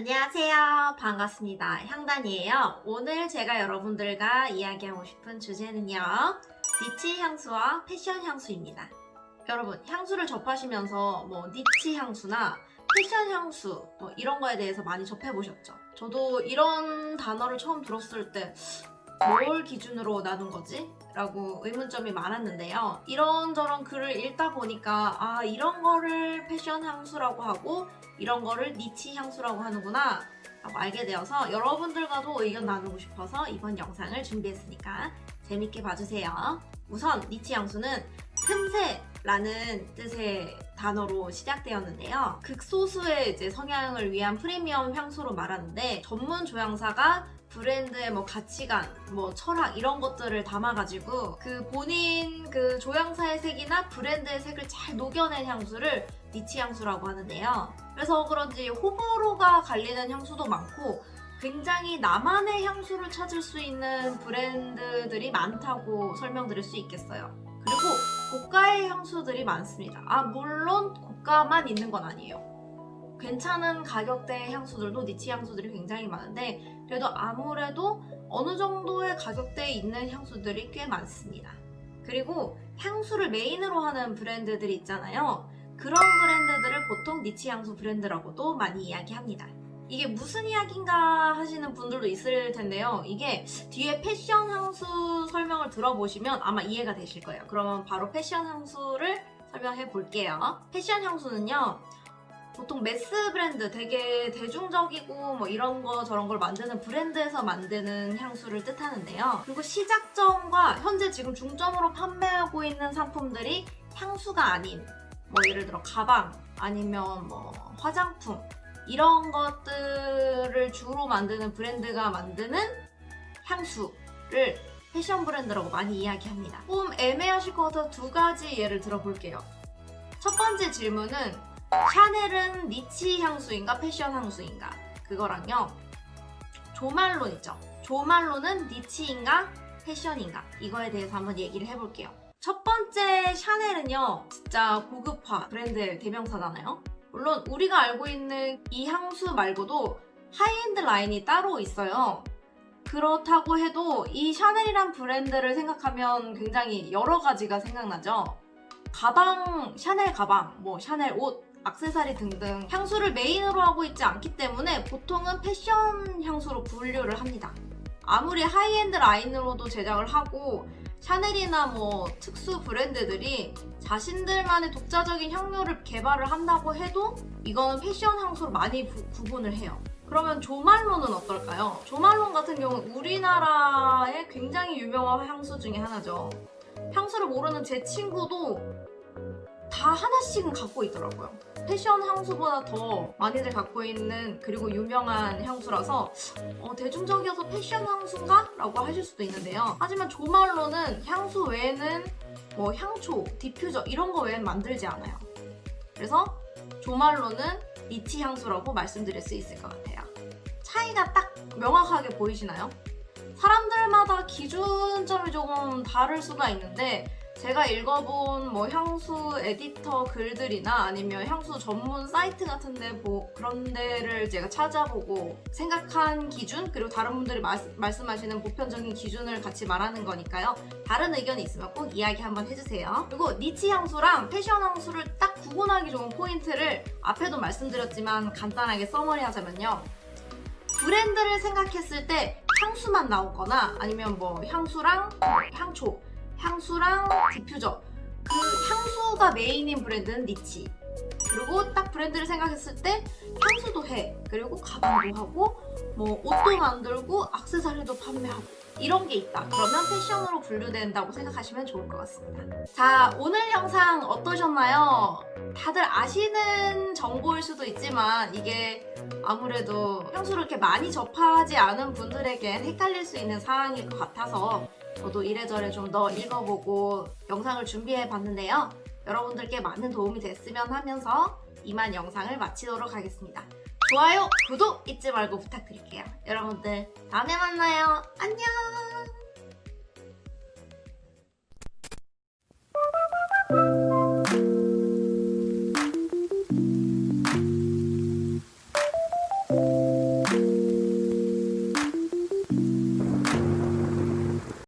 안녕하세요. 반갑습니다. 향단이에요. 오늘 제가 여러분들과 이야기하고 싶은 주제는요. 니치 향수와 패션 향수입니다. 여러분, 향수를 접하시면서 뭐 니치 향수나 패션 향수 뭐 이런 거에 대해서 많이 접해보셨죠? 저도 이런 단어를 처음 들었을 때 뭘 기준으로 나눈 거지? 라고 의문점이 많았는데요. 이런저런 글을 읽다 보니까 아 이런 거를 패션 향수라고 하고 이런 거를 니치 향수라고 하는구나 라고 알게 되어서 여러분들과도 의견 나누고 싶어서 이번 영상을 준비했으니까 재밌게 봐주세요. 우선 니치 향수는 틈새라는 뜻의 단어로 시작되었는데요. 극소수의 이제 성향을 위한 프리미엄 향수로 말하는데 전문 조향사가 브랜드의 뭐 가치관, 뭐 철학 이런 것들을 담아가지고 그 본인 그 조향사의 색이나 브랜드의 색을 잘 녹여낸 향수를 니치 향수라고 하는데요. 그래서 그런지 호불호가 갈리는 향수도 많고 굉장히 나만의 향수를 찾을 수 있는 브랜드들이 많다고 설명드릴 수 있겠어요. 그리고 고가의 향수들이 많습니다. 아 물론 고가만 있는 건 아니에요. 괜찮은 가격대의 향수들도 니치 향수들이 굉장히 많은데 그래도 아무래도 어느 정도의 가격대에 있는 향수들이 꽤 많습니다. 그리고 향수를 메인으로 하는 브랜드들이 있잖아요. 그런 브랜드들을 보통 니치 향수 브랜드라고도 많이 이야기합니다. 이게 무슨 이야기인가 하시는 분들도 있을 텐데요. 이게 뒤에 패션 향수 설명을 들어보시면 아마 이해가 되실 거예요. 그러면 바로 패션 향수를 설명해 볼게요. 패션 향수는요. 보통 매스 브랜드 되게 대중적이고 뭐 이런 거 저런 걸 만드는 브랜드에서 만드는 향수를 뜻하는데요. 그리고 시작점과 현재 지금 중점으로 판매하고 있는 상품들이 향수가 아닌 뭐 예를 들어 가방 아니면 뭐 화장품 이런 것들을 주로 만드는 브랜드가 만드는 향수를 패션 브랜드라고 많이 이야기합니다. 좀 애매하실 것 같아서 두 가지 예를 들어볼게요. 첫 번째 질문은 샤넬은 니치 향수인가 패션 향수인가? 그거랑요. 조말론 있죠. 조말론은 니치인가 패션인가? 이거에 대해서 한번 얘기를 해볼게요. 첫 번째 샤넬은요 진짜 고급화 브랜드의 대명사잖아요. 물론 우리가 알고 있는 이 향수 말고도 high-end line이 따로 있어요. 그렇다고 해도 이 샤넬이란 브랜드를 생각하면 굉장히 여러 가지가 생각나죠. 가방, 샤넬 가방, 뭐 샤넬 옷 악세사리 등등 향수를 메인으로 하고 있지 않기 때문에 보통은 패션 향수로 분류를 합니다. 아무리 high-end line으로도 제작을 하고 샤넬이나 뭐 특수 브랜드들이 자신들만의 독자적인 향료를 개발을 한다고 해도 이거는 패션 향수로 많이 구, 구분을 해요. 그러면 조말론은 어떨까요? 조말론 같은 경우는 우리나라의 굉장히 유명한 향수 중에 하나죠. 향수를 모르는 제 친구도 다 하나씩은 갖고 있더라고요. 패션 향수보다 더 많이들 갖고 있는 그리고 유명한 향수라서 어, 대중적이어서 패션 향수인가? 라고 하실 수도 있는데요. 하지만 조말론은 향수 외에는 뭐 향초, 디퓨저 이런 거 외에는 만들지 않아요. 그래서 조말론은 niche 향수라고 말씀드릴 수 있을 것 같아요. 차이가 딱 명확하게 보이시나요? 사람들마다 기준점이 조금 다를 수가 있는데 제가 읽어본 뭐 향수 에디터 글들이나 아니면 향수 전문 사이트 같은 데 뭐 그런 데를 제가 찾아보고 생각한 기준 그리고 다른 분들이 마, 말씀하시는 보편적인 기준을 같이 말하는 거니까요. 다른 의견이 있으면 꼭 이야기 한번 해주세요. 그리고 niche 향수랑 패션 향수를 딱 구분하기 좋은 포인트를 앞에도 말씀드렸지만 간단하게 summary 하자면요. 브랜드를 생각했을 때 향수만 나오거나 아니면 뭐 향수랑 향초 향수랑 디퓨저. 그 향수가 메인인 브랜드는 niche. 그리고 딱 브랜드를 생각했을 때 향수도 해. 그리고 가방도 하고 뭐 옷도 만들고 악세사리도 판매하고 이런 게 있다 그러면 패션으로 분류된다고 생각하시면 좋을 것 같습니다 자 오늘 영상 어떠셨나요? 다들 아시는 정보일 수도 있지만 이게 아무래도 향수를 이렇게 많이 접하지 않은 분들에겐 헷갈릴 수 있는 사항일 것 같아서 저도 이래저래 좀 더 읽어보고 영상을 준비해 봤는데요. 여러분들께 많은 도움이 됐으면 하면서 이만 영상을 마치도록 하겠습니다. 좋아요, 구독 잊지 말고 부탁드릴게요. 여러분들 다음에 만나요. 안녕!